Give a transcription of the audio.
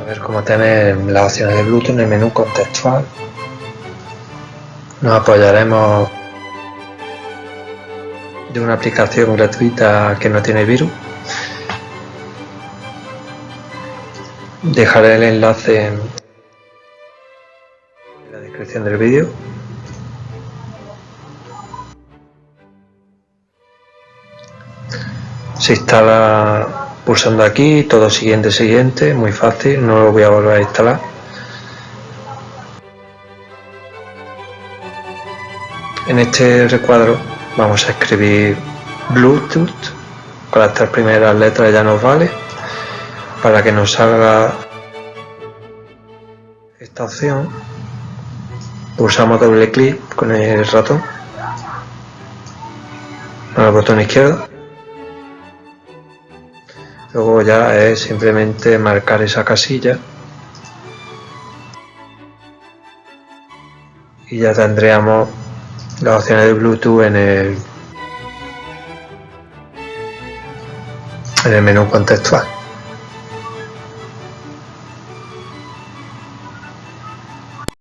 a ver cómo tener las opciones de Bluetooth en el menú contextual. Nos apoyaremos de una aplicación gratuita que no tiene virus. Dejaré el enlace en la descripción del vídeo. Se instala pulsando aquí, todo siguiente, siguiente, muy fácil, no lo voy a volver a instalar. En este recuadro vamos a escribir Bluetooth, con las tres primeras letras ya nos vale, para que nos salga esta opción, pulsamos doble clic con el ratón, con el botón izquierdo, luego ya es simplemente marcar esa casilla. Y ya tendríamos las opciones de Bluetooth en el, en el menú contextual